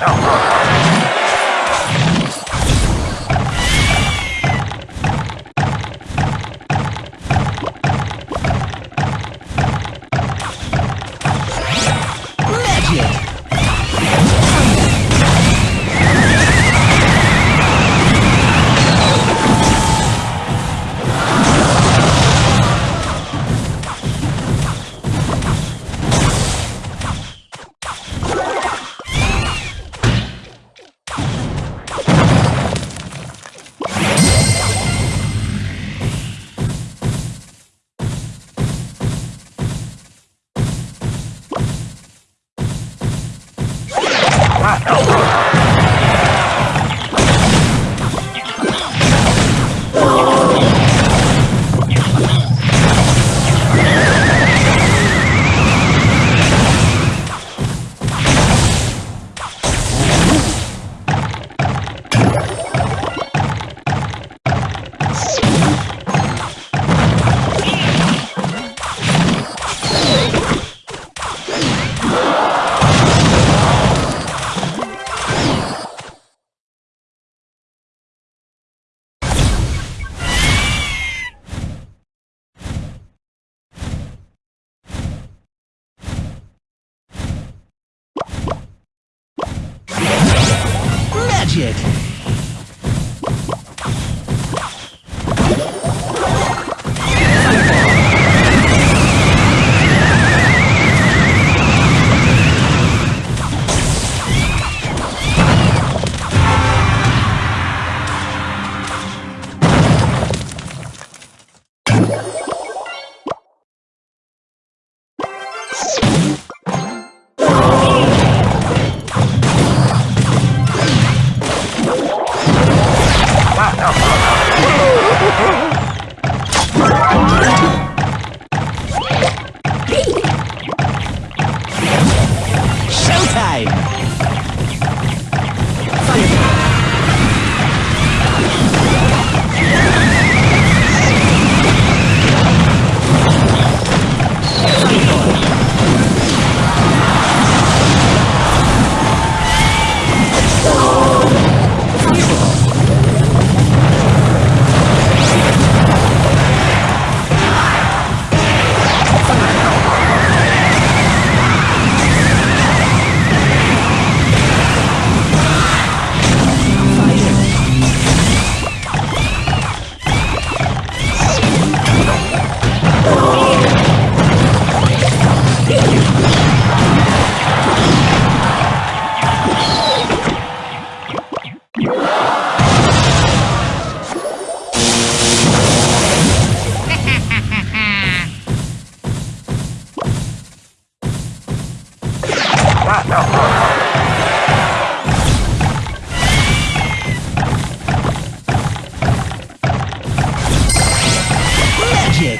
Ha ha ha!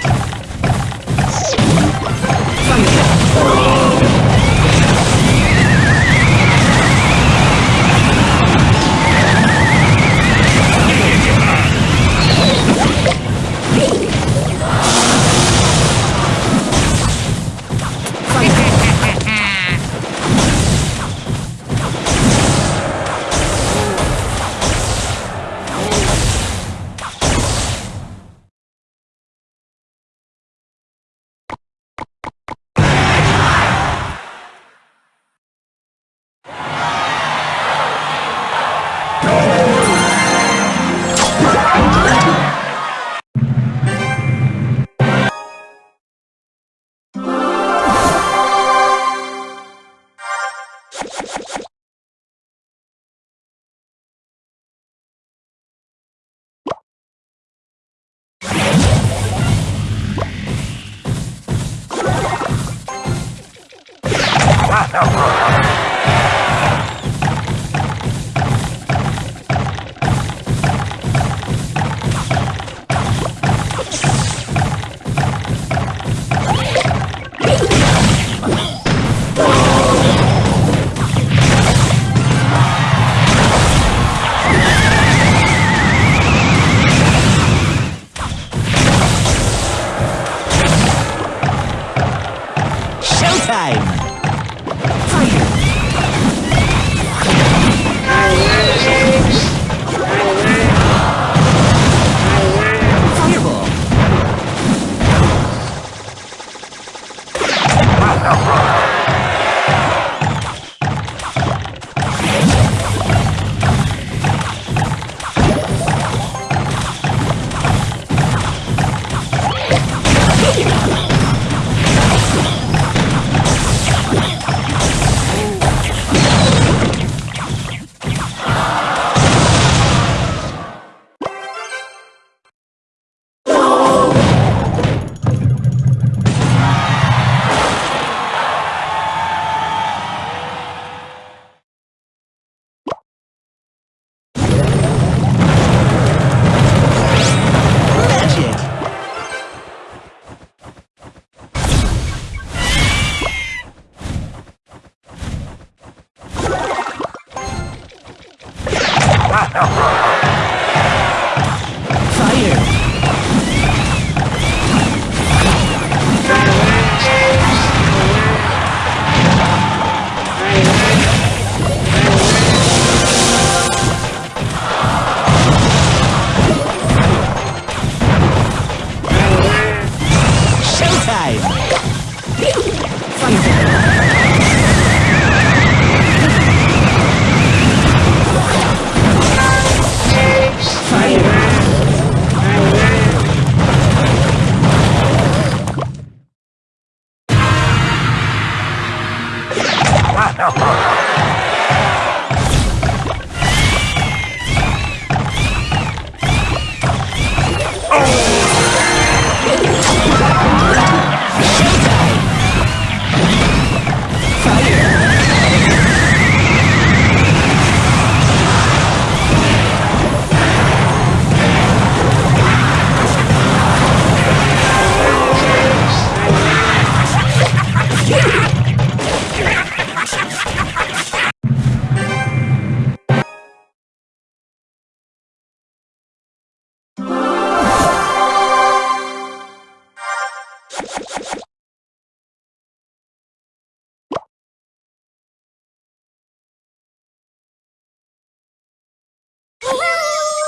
sick. Emperor!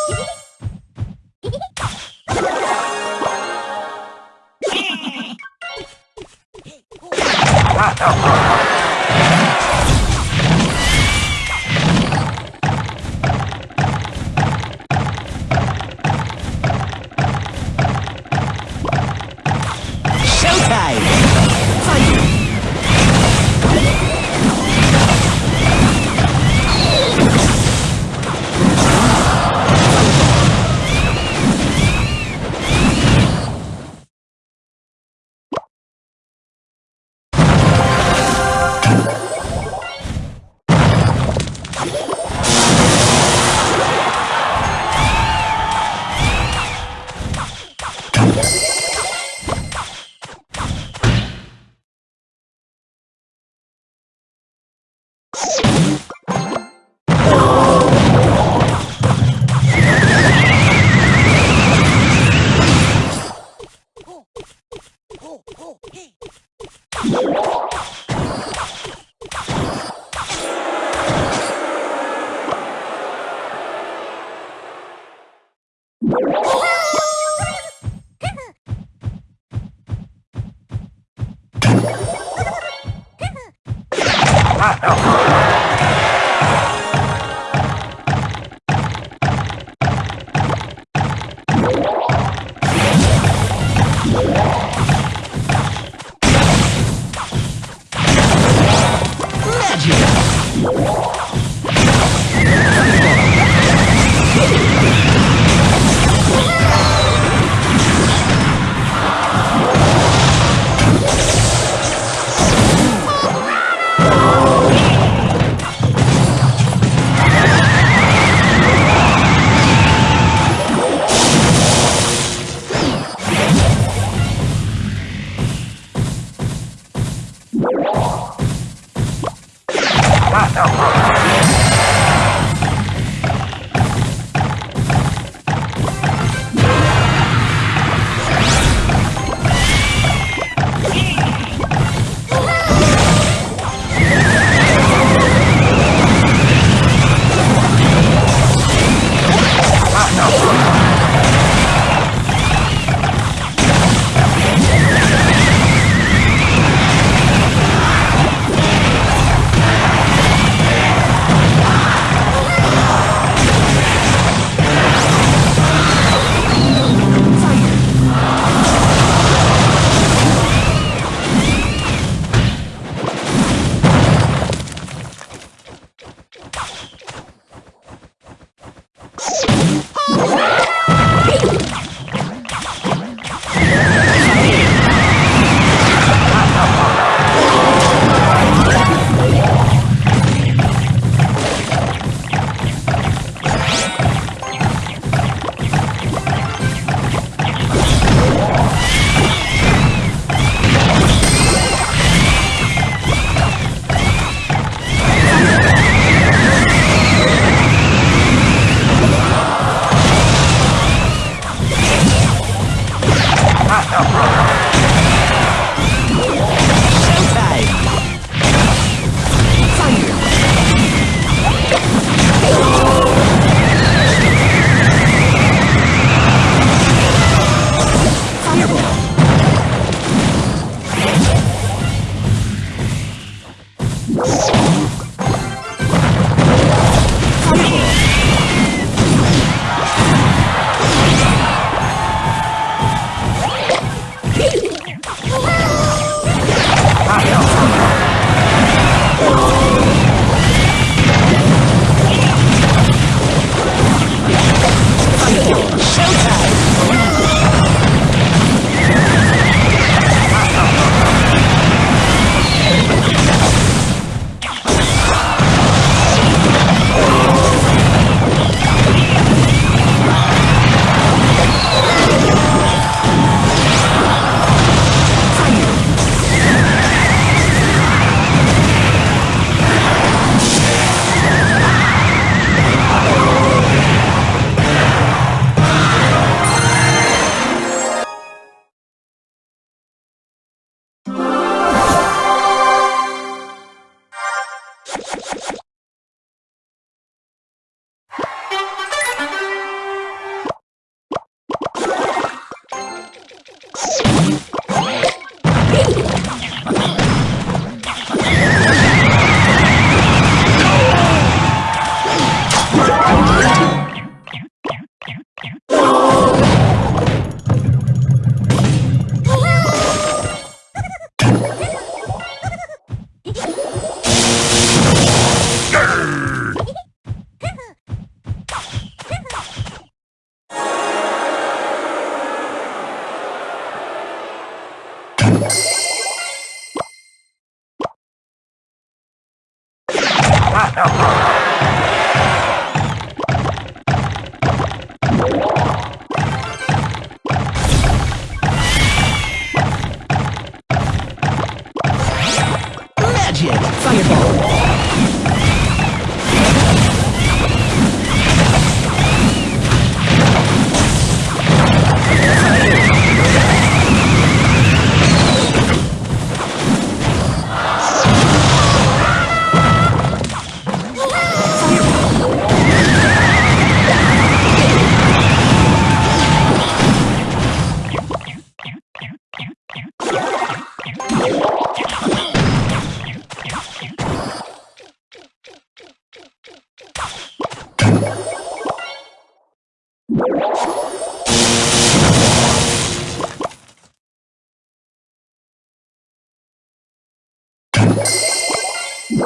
Woo!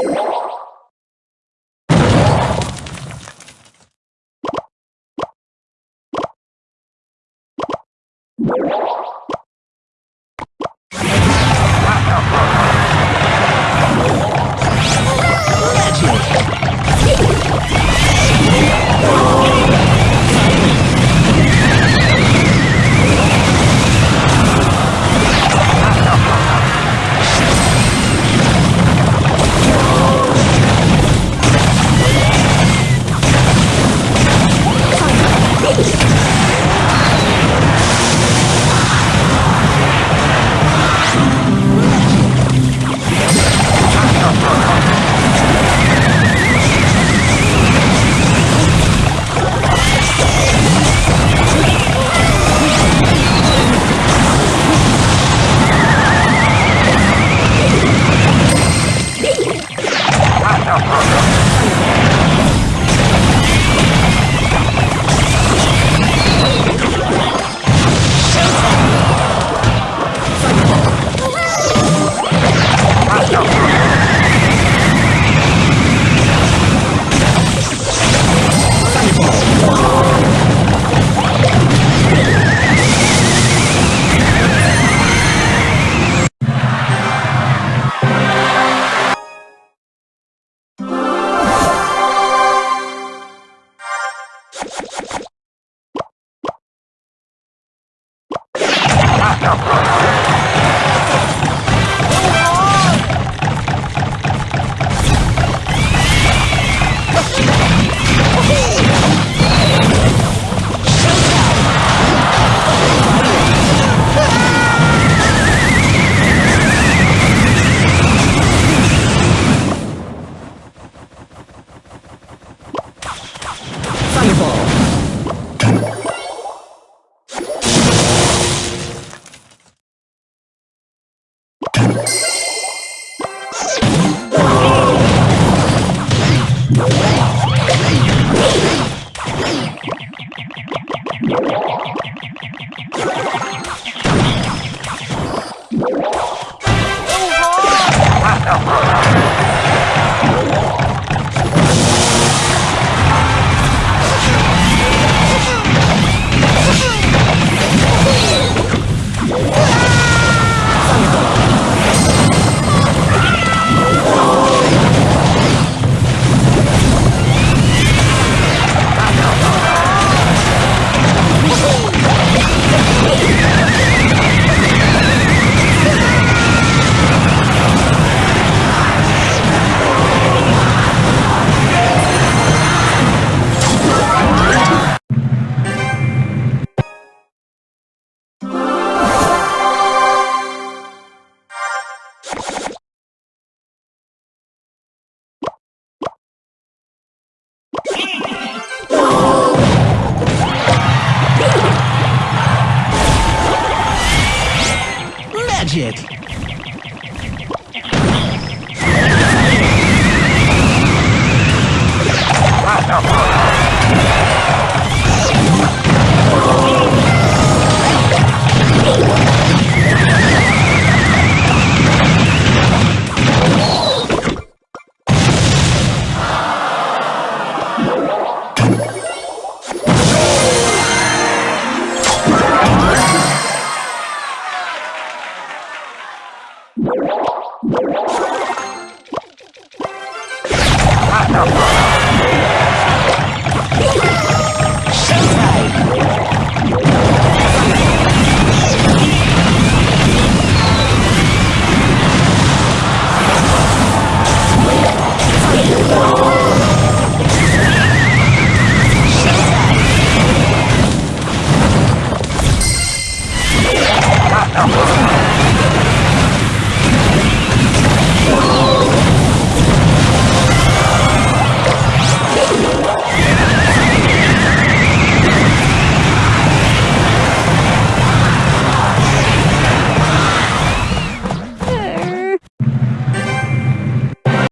you. Yeah. Oh.